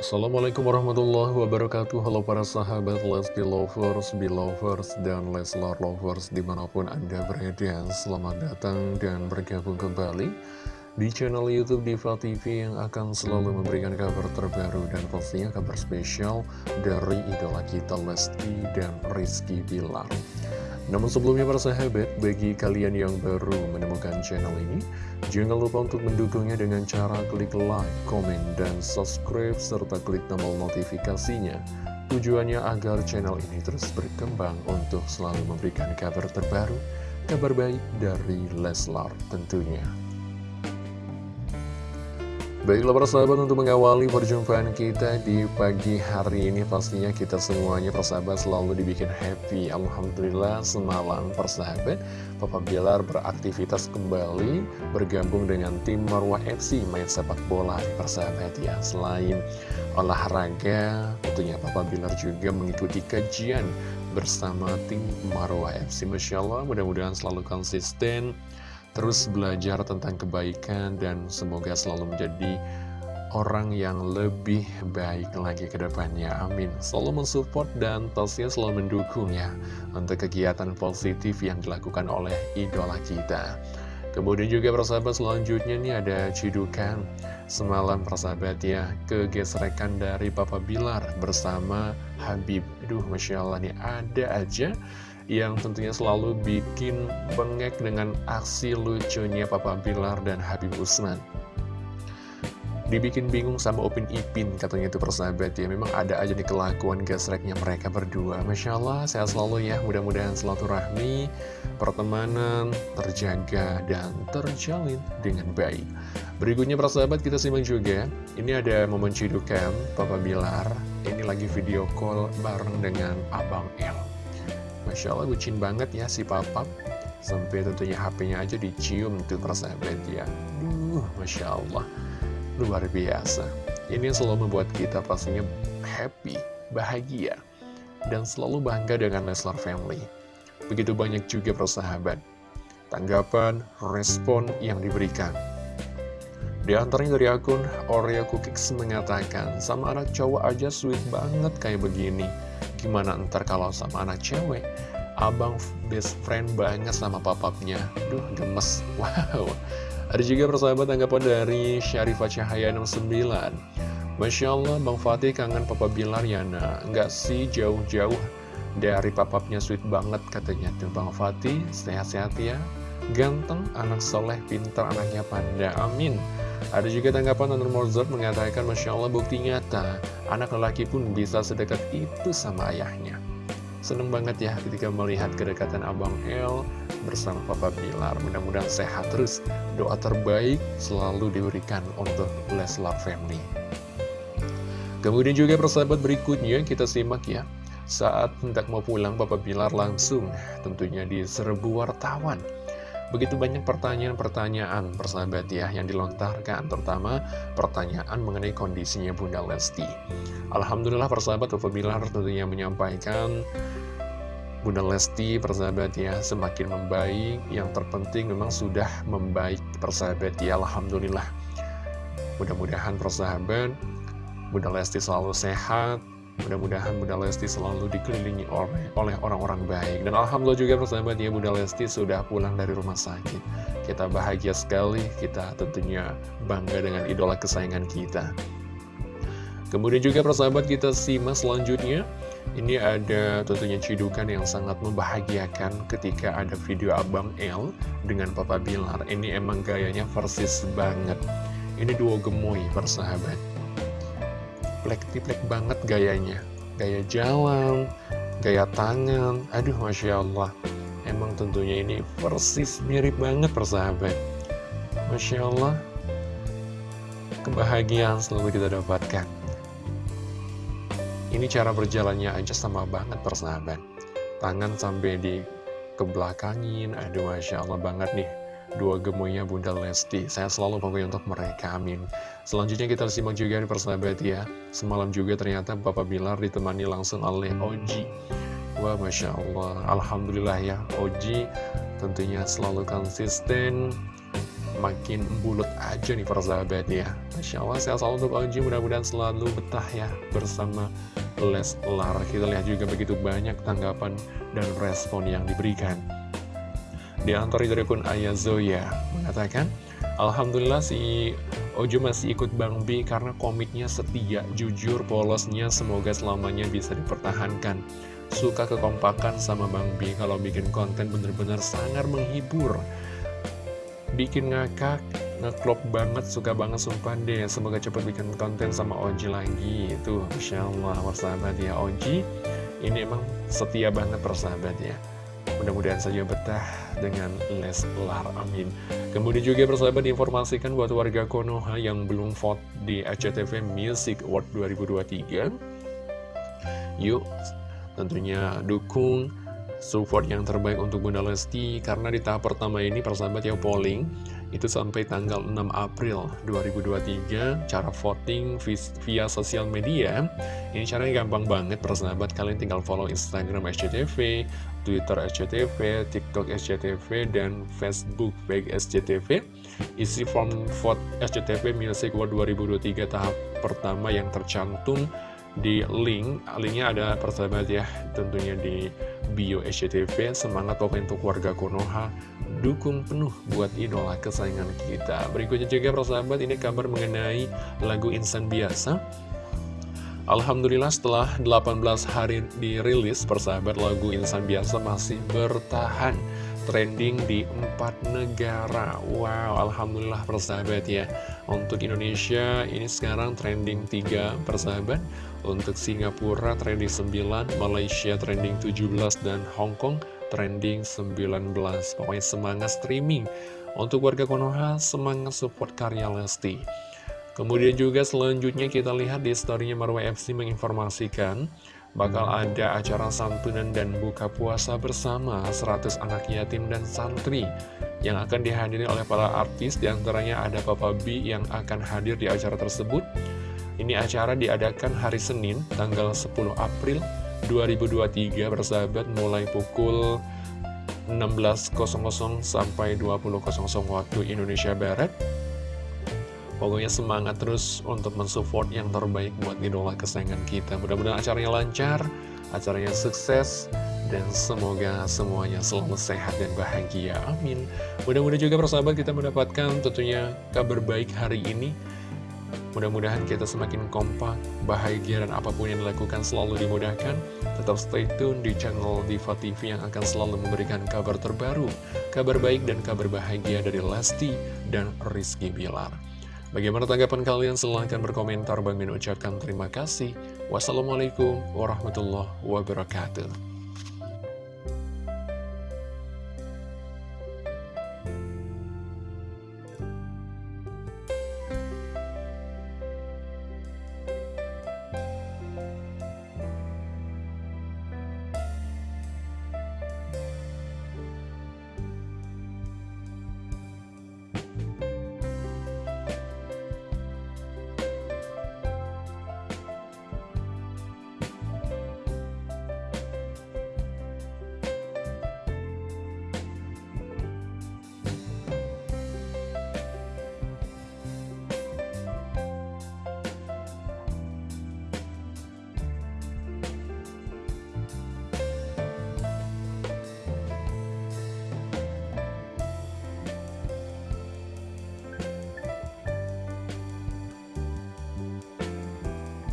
Assalamualaikum warahmatullahi wabarakatuh. Halo para sahabat Lesti Lovers, Belovers, dan Leslar Lovers di mana pun anda berada. Selamat datang dan bergabung kembali di channel Youtube Diva TV yang akan selalu memberikan kabar terbaru dan pastinya kabar spesial dari idola kita Lesti dan Rizky Bilar namun sebelumnya para sahabat, bagi kalian yang baru menemukan channel ini, jangan lupa untuk mendukungnya dengan cara klik like, komen, dan subscribe, serta klik tombol notifikasinya. Tujuannya agar channel ini terus berkembang untuk selalu memberikan kabar terbaru, kabar baik dari Leslar tentunya. Baiklah para sahabat untuk mengawali perjumpaan kita di pagi hari ini pastinya kita semuanya persahabat selalu dibikin happy. Alhamdulillah semalam persahabat Papa Bilar beraktivitas kembali bergabung dengan tim Marwah FC main sepak bola persahabat ya. Selain olahraga tentunya Papa Bilar juga mengikuti kajian bersama tim Marwah FC Masya Allah mudah-mudahan selalu konsisten terus belajar tentang kebaikan dan semoga selalu menjadi orang yang lebih baik lagi ke depannya. Amin. Selalu mensupport dan pastinya selalu mendukung ya untuk kegiatan positif yang dilakukan oleh idola kita. Kemudian juga persahabat selanjutnya nih ada cidukan semalam persahabat ya kegesrekan dari Papa Bilar bersama Habib. Aduh Masya Allah nih ada aja yang tentunya selalu bikin bengek dengan aksi lucunya Papa Bilar dan Habib Usman. Dibikin bingung sama Upin Ipin katanya itu persahabat ya. Memang ada aja nih kelakuan gasreknya mereka berdua. Masya Allah sehat selalu ya. Mudah-mudahan rahmi Pertemanan terjaga dan terjalin dengan baik. Berikutnya persahabat kita simak juga. Ini ada momen cidukan Papa Bilar. Ini lagi video call bareng dengan Abang El Masya Allah bucin banget ya si papa Sampai tentunya HP-nya aja dicium tuh persahabat ya Duh, Masya Allah Luar biasa. Ini yang selalu membuat kita pastinya happy, bahagia Dan selalu bangga dengan Leslar Family. Begitu banyak juga persahabat Tanggapan, respon yang diberikan. Di antaranya dari akun Oreo Cookies mengatakan, sama anak cowok aja sweet banget kayak begini. Gimana ntar kalau sama anak cewek? Abang best friend banget sama papapnya. Duh, gemes. Wow. Ada juga persahabat tanggapan dari Syarifah Cahaya 69. Masya Allah, Bang Fatih kangen Papa Bilar ya, nah. Enggak sih jauh-jauh dari papapnya sweet banget katanya tuh Bang Fatih. Sehat-sehat ya. Ganteng, anak soleh, pintar, anaknya panda. Amin. Ada juga tanggapan Nur Mozart mengatakan Masya Allah bukti nyata. Anak lelaki pun bisa sedekat itu sama ayahnya. Seneng banget ya ketika melihat kedekatan Abang El bersama Papa Bilar. Mudah-mudahan sehat terus. Doa terbaik selalu diberikan untuk Leslar Family. Kemudian juga persahabat berikutnya kita simak ya. Saat hendak mau pulang Papa Bilar langsung tentunya diserbu wartawan Begitu banyak pertanyaan-pertanyaan persahabat ya yang dilontarkan Terutama pertanyaan mengenai kondisinya Bunda Lesti. Alhamdulillah persahabat Bilar tentunya menyampaikan Bunda Lesti persahabat ya semakin membaik. Yang terpenting memang sudah membaik persahabat ya Alhamdulillah. Mudah-mudahan persahabat Bunda Lesti selalu sehat Mudah-mudahan Bunda Lesti selalu dikelilingi oleh orang-orang baik. Dan Alhamdulillah juga persahabat ya Bunda Lesti sudah pulang dari rumah sakit. Kita bahagia sekali, kita tentunya bangga dengan idola kesayangan kita. Kemudian juga persahabat kita simak selanjutnya. Ini ada tentunya cidukan yang sangat membahagiakan ketika ada video Abang L dengan Papa Bilar. Ini emang gayanya persis banget. Ini duo gemoy persahabat plek-plek banget gayanya. Gaya jalan, gaya tangan. Aduh Masya Allah. Emang tentunya ini persis mirip banget persahabat. Masya Allah. Kebahagiaan selalu kita dapatkan. Ini cara berjalannya aja sama banget persahabat. Tangan sampai di kebelakangin. Aduh Masya Allah banget nih. Dua gemoynya Bunda Lesti. Saya selalu pokoknya untuk mereka, amin. Selanjutnya kita simak juga di persahabat ya. Semalam juga ternyata Bapak Bilar ditemani langsung oleh Oji. Wah, Masya Allah. Alhamdulillah ya, Oji tentunya selalu konsisten makin bulut aja nih persahabat ya Masya Allah saya selalu untuk Oji mudah-mudahan selalu betah ya bersama Leslar Kita lihat juga begitu banyak tanggapan dan respon yang diberikan Di antara dari pun Ayah Zoya mengatakan Alhamdulillah si Ojo masih ikut Bang B karena komiknya setia, jujur, polosnya semoga selamanya bisa dipertahankan. Suka kekompakan sama Bang B kalau bikin konten bener-bener sangat menghibur. Bikin ngakak, ngeklop banget, suka banget sumpah deh. Semoga cepat bikin konten sama Oji lagi Itu Masya Allah persahabat ya Oji. Ini emang setia banget persahabat ya. Mudah-mudahan saja betah dengan Leslar, amin Kemudian juga persahabat diinformasikan buat warga Konoha yang belum vote di ACTV Music Award 2023 Yuk, tentunya dukung support yang terbaik untuk Bunda Lesti Karena di tahap pertama ini persahabat ya polling itu sampai tanggal 6 April 2023 cara voting via sosial media. Ini caranya gampang banget persahabat kalian tinggal follow Instagram SCTV Twitter SCTV, TikTok SCTV dan Facebook baik SCTV isi form vote SCTV Music World 2023 tahap pertama yang tercantum di link. Linknya ada persahabat ya tentunya di bio SCTV semangat pokoknya untuk warga Konoha. Dukung penuh buat idola kesayangan kita. Berikutnya juga persahabat ini kabar mengenai lagu Insan Biasa Alhamdulillah setelah 18 hari dirilis persahabat lagu Insan Biasa masih bertahan trending di empat negara. Wow, Alhamdulillah persahabat ya. Untuk Indonesia ini sekarang trending 3 persahabat. Untuk Singapura trending 9, Malaysia trending 17, dan Hong Kong trending 19 Pokoknya semangat streaming. Untuk warga Konoha semangat support karya Lesti Kemudian juga selanjutnya kita lihat di storynya Marwah FC menginformasikan Bakal ada acara santunan dan buka puasa bersama 100 anak yatim dan santri Yang akan dihadiri oleh para artis. Di antaranya ada Papa B yang akan hadir di acara tersebut. Ini acara diadakan hari Senin tanggal 10 April 2023 bersahabat mulai pukul 16.00 sampai 20.00 waktu Indonesia Barat Pokoknya semangat terus untuk mensupport yang terbaik buat idola kesayangan kita Mudah-mudahan acaranya lancar, acaranya sukses Dan semoga semuanya selalu sehat dan bahagia, amin Mudah-mudahan juga persahabat kita mendapatkan tentunya kabar baik hari ini Mudah-mudahan kita semakin kompak, bahagia, dan apa pun yang dilakukan selalu dimudahkan. Tetap stay tune di channel Diva TV yang akan selalu memberikan kabar terbaru, kabar baik dan kabar bahagia dari Lesti dan Rizky Bilar. Bagaimana tanggapan kalian? Silahkan berkomentar. Bang Min ucapkan terima kasih. Wassalamualaikum warahmatullahi wabarakatuh.